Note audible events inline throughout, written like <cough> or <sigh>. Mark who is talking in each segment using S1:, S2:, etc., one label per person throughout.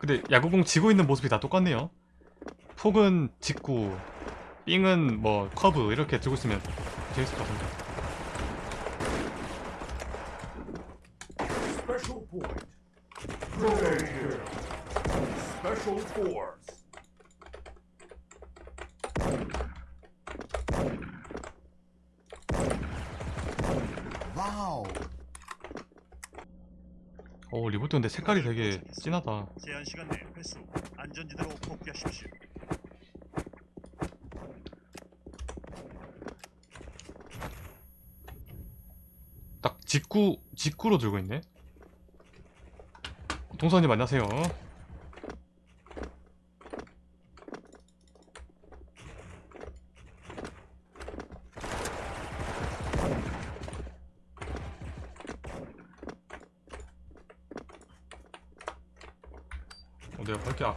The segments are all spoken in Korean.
S1: 근데 야구공 지고 있는 모습이 다 똑같네요. 폭은 직구 삥은 뭐 커브 이렇게 들고 있으면 재밌을 것 같은데.
S2: Special Force.
S3: Wow.
S1: 어 리볼트 근데 색깔이 되게 진하다.
S4: 제한 시간 내 회수 안전지대로 복귀하십시오.
S1: 딱 직구 직구로 들고 있네. 동선님 안녕하세요 어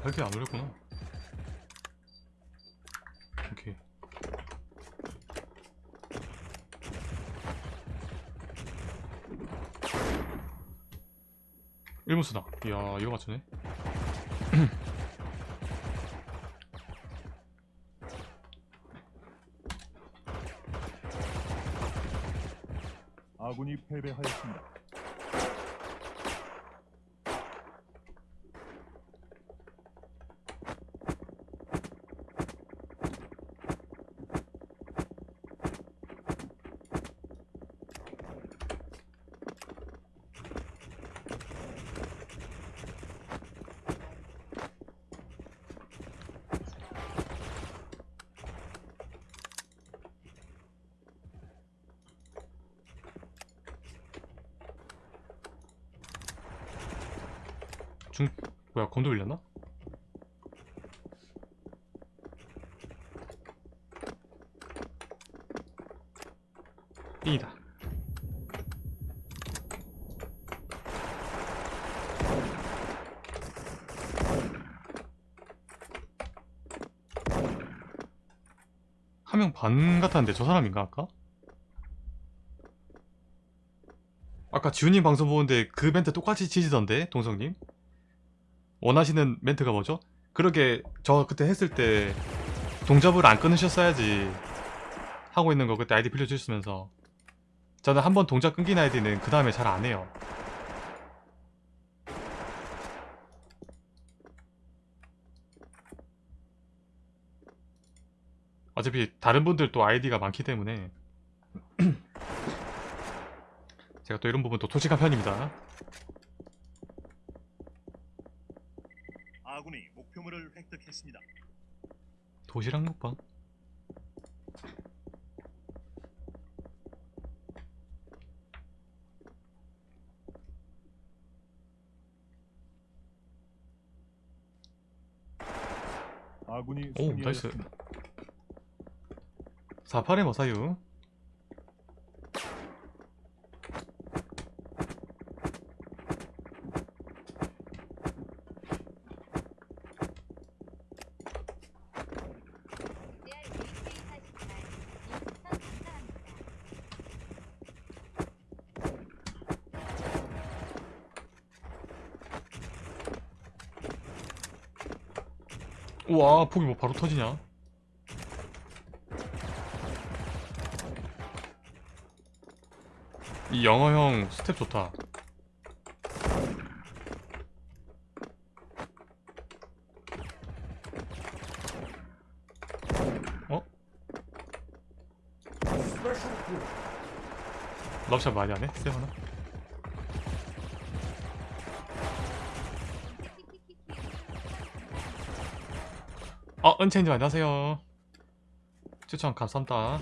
S1: 밝게 안 올렸구나. 오케이. 일무수다 이야 이거 맞추네. <clears throat>
S4: 아군이 패배하였습니다.
S1: 중 뭐야 건도 밀렸나? 삥이다 한 명 반 같았는데 저 사람인가 아까? 아까 지훈님 방송 보는데 그 멘트 똑같이 치시던데 동성님? 원하시는 멘트가 뭐죠? 그러게 저 그때 했을 때 동접을 안 끊으셨어야지 하고 있는 거 그때 아이디 빌려주셨으면서 저는 한 번 동작 끊긴 아이디는 그 다음에 잘 안 해요 어차피 다른 분들 또 아이디가 많기 때문에 <clears throat> 제가 또 이런 부분 또 솔직한 편입니다
S4: 아군이 목표물을 획득했습니다.
S1: 도시락 먹방?
S4: 아군이
S1: 오 nice.
S4: 승리하였습니다.
S1: 48의 머사유 우와 폭이 뭐 바로 터지냐? 이 영어형 스텝 좋다. 어? 럽샷 많이 하네? 세븐아 어 은채님 안녕하세요. 추천 감사합니다.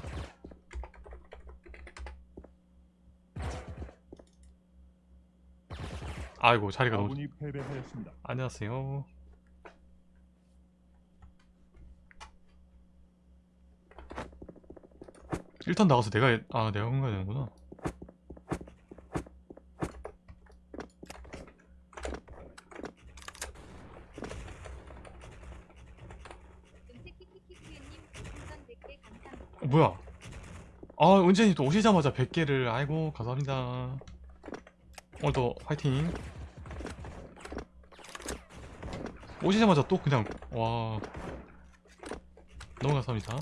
S1: 아이고 자리가 너무
S4: 패배하였습니다.
S1: 안녕하세요. 일단 나가서 내가 해- 아 내가 건가야 되는구나 어, 뭐야 아 은진이 또 오시자마자 100개를 아이고 감사합니다. 오늘도 화이팅. 오시자마자 또 그냥 와. 너무 감사합니다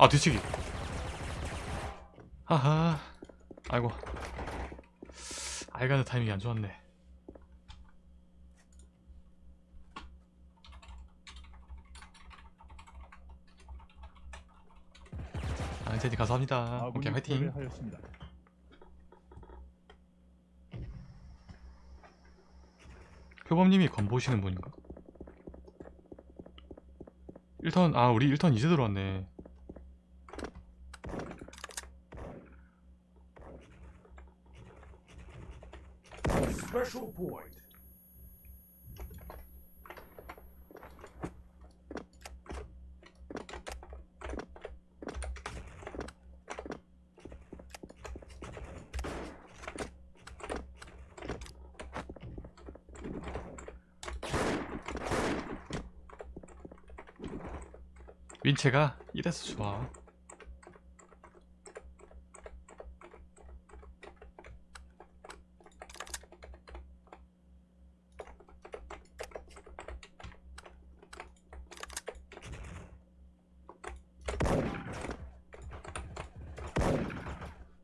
S1: 아 뒤치기. 하하. 아이고. 알가는 타이밍이 안 좋았네. 아 제니 감사합니다.
S4: 아군이
S1: 오케이 화이팅.
S4: 패배하였습니다.
S1: 표범님이 건보시는 분인가? 1턴 아 우리 1턴 이제 들어왔네
S2: Special point.
S1: 윈체가 이래서 좋아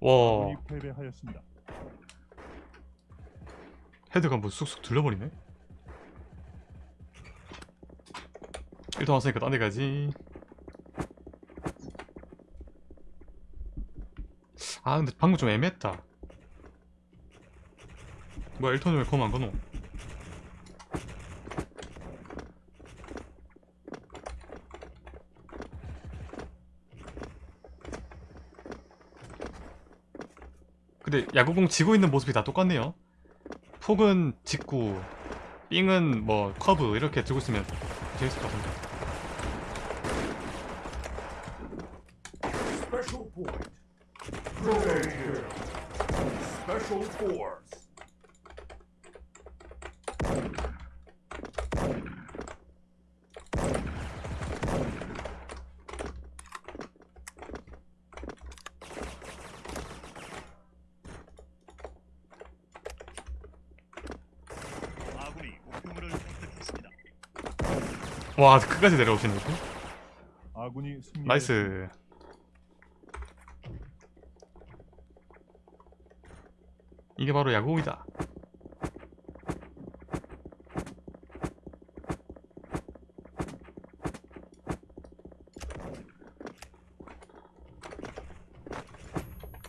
S1: 와.
S4: 패배하였습니다.
S1: 헤드가 뭐 쑥쑥 둘러버리네? 일단 왔으니까 딴 데 가지. 아 근데 방금 좀 애매했다. 뭐야 1턴을 왜 검안 거노 근데 야구공 지고 있는 모습이 다 똑같네요. 폭은 직구 삥은 뭐 커브 이렇게 들고 있으면 재밌을 것
S2: Special point. Triple kill. Special force.
S4: 아군이 목표물을 획득했습니다.
S1: 와 끝까지 내려오시네 이렇게
S4: 아군이 승리.
S1: Nice. 이게 바로 야구공이다.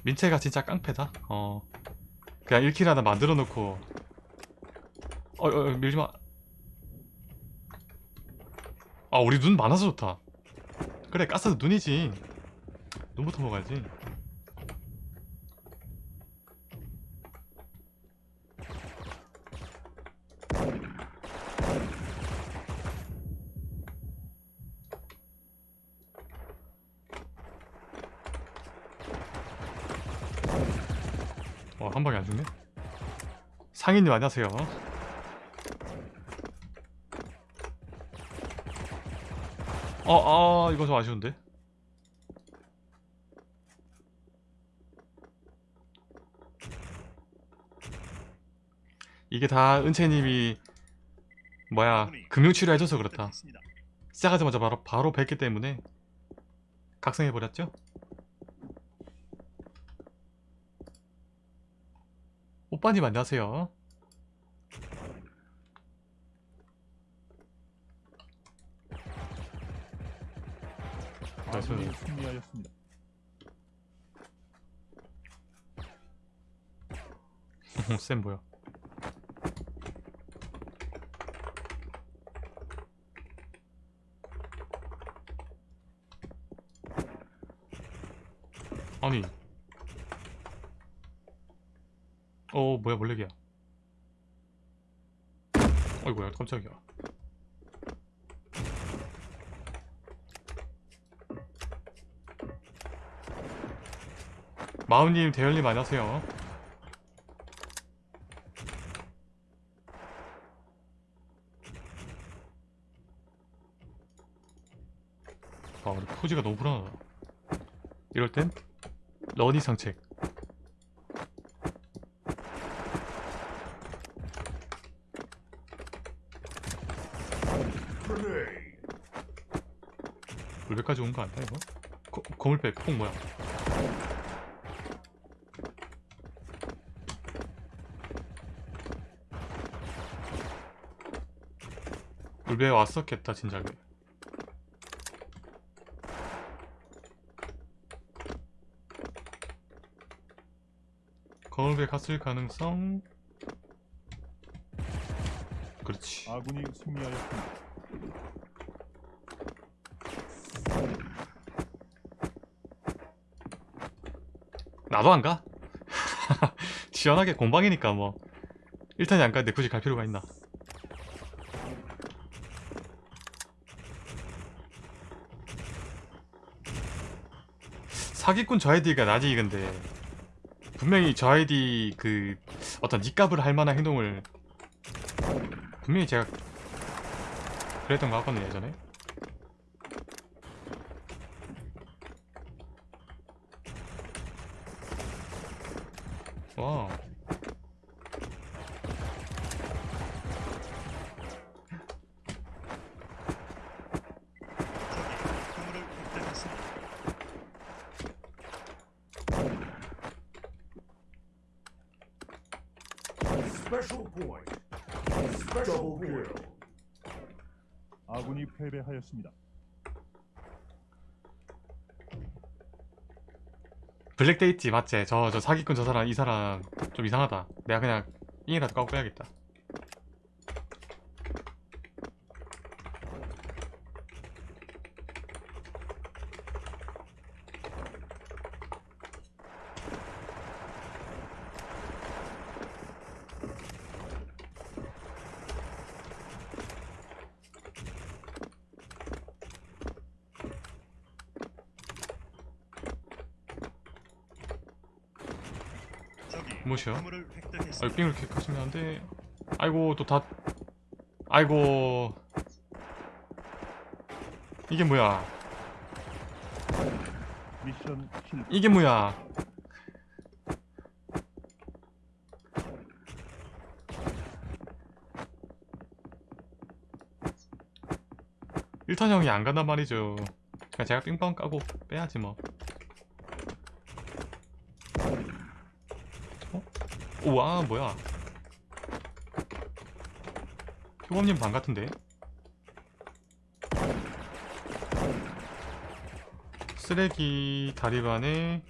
S1: 민채가 진짜 깡패다. 어. 그냥 1킬 하나 만들어 놓고. 어, 어, 어 밀지마 아 우리 눈 많아서 좋다. 그래 가스도 눈이지. 눈부터 먹어야지. 와 한 방에 안 죽네? 상인님 안녕하세요 어, 아, 이거 좀 아쉬운데. 이게 다 은채님이 뭐야 금융치료 해줘서 그렇다. 시작하자마자 바로 바로 뵙기 때문에 각성해 버렸죠. 오빠님 안녕하세요.
S4: 아군이 승리하였습니다.
S1: 쌤 뭐야? 아니. 어 뭐야 몰래기야. 어이구야 깜짝이야 마우님 대열님 안녕하세요. 아 우리 포즈가 너무 불안하다 이럴 땐 러니 상책. 물배까지 온 거 아니야 이거? 거, 거물배 폭 뭐야? 물배 왔었겠다 진작에. 거물배 갔을 가능성? 그렇지.
S4: 아군이 승리하였습니다.
S1: 나도 안 가? <laughs> 시원하게 공방이니까 뭐. 일단이 안 가는데 굳이 갈 필요가 있나 사기꾼 저 아이디가 나지 근데. 분명히 저 아이디 그 어떤 니값을 할 만한 행동을 분명히 제가 그랬던 거 같거든요 예전에. 와
S4: 적이 목표물을 획득했습니다.
S2: Special point. Special kill.
S4: 아군이 패배하였습니다.
S1: 블랙데이트 맞지? 저, 저 사기꾼 저 사람 이 사람 좀 이상하다 내가 그냥 잉이라도 까고 빼야겠다
S4: 목표물을
S1: 아. 삥을 이렇게 하시면 안 돼. 아이고 또 다 아이고. 이게 뭐야. 이게 뭐야? 일탄 형이 안 간단 말이죠. 그냥 제가 삥빵 까고 빼야지 뭐 어? 우와 뭐야? 효범님 방 같은데? 쓰레기 다리반에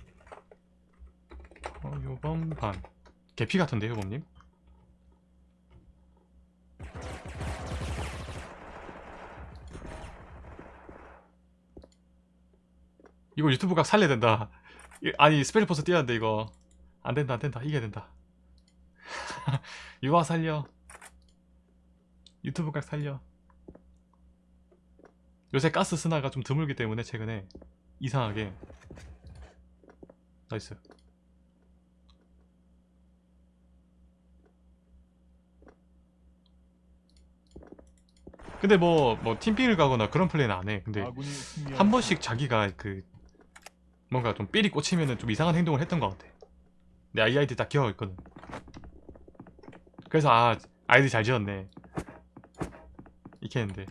S1: 어, 요번 반. 개피 같은데 효범님? 이거 유튜브 각 살려야 된다. 이- 아니 스페셜 포스 띄어야 돼 이거. 안된다 안된다. 이겨야 된다 <laughs> 유아 살려. 유튜브 각 살려. 요새 가스 스나가 좀 드물기 때문에 최근에 이상하게. Nice. 근데 뭐 뭐 팀핑을 가거나 그런 플레이는 안 해. 근데
S4: 아군이 승리하였습니다.
S1: 한 번씩 자기가 그 뭔가 좀 삘이 꽂히면은 좀 이상한 행동을 했던 것 같아. 내 아이디 딱 기억하고 있거든 그래서 아 아이디 잘 지었네. 이렇게 했는데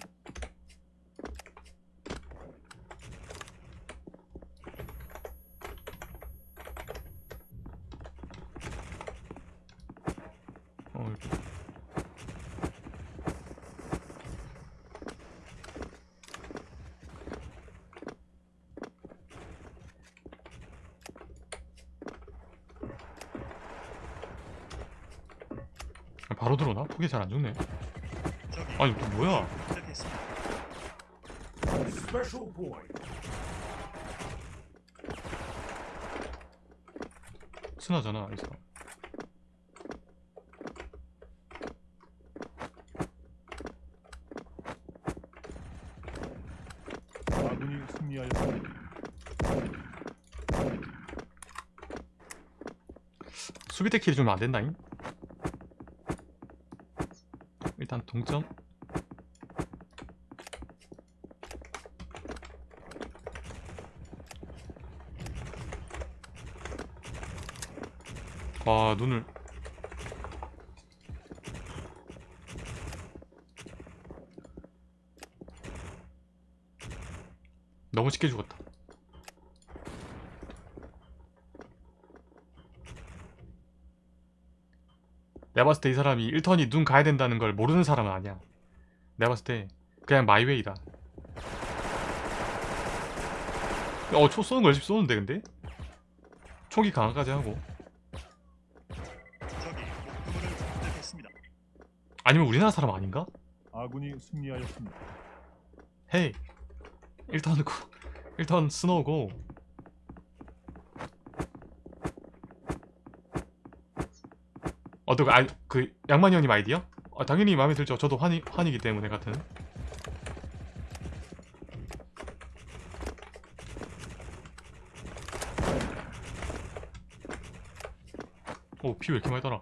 S1: 바로 들어오나? 폭이 잘안 죽네 아니 또 뭐야. 순하잖아 이 사람
S4: 아군이 승리하였습니다.
S1: 수비대 킬이 좀 안된다잉 동점? 아 눈을 너무 쉽게 죽었다 내가 봤을 때 이 사람이 1턴이 눈 가야 된다는 걸 모르는 사람은 아니야 내가 봤을 때 그냥 마이웨이다 어, 초 쏘는 거 열심히 쏘는데 근데? 총기 강화까지 하고. 아니면 우리나라 사람 아닌가?
S4: 아군이 승리하였습니다.
S1: 헤이 1턴 고 1턴 스노우고 어떻게 아그 양만이 형님 아이디어? 아, 당연히 마음에 들죠. 저도 환이, 환이기 때문에 같은. 오 피 왜 이렇게 많이 달아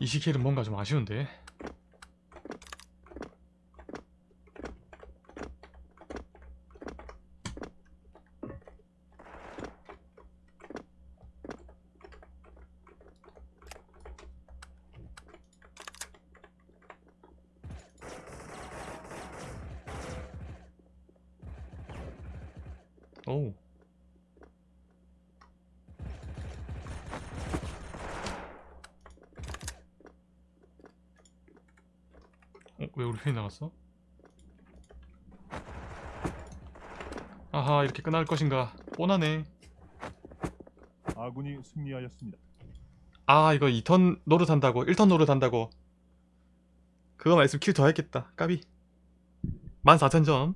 S1: 이 시킬은 뭔가 좀 아쉬운데 오 어, 왜 우리 편이 <laughs> 나갔어? 아하 이렇게 끝날 것인가. 뻔하네.
S4: 아군이 승리하였습니다.
S1: 아 이거 2턴 노릇한다고 1턴 노릇한다고. 그거만 있으면 킬더 했겠다. 까비. 14,000점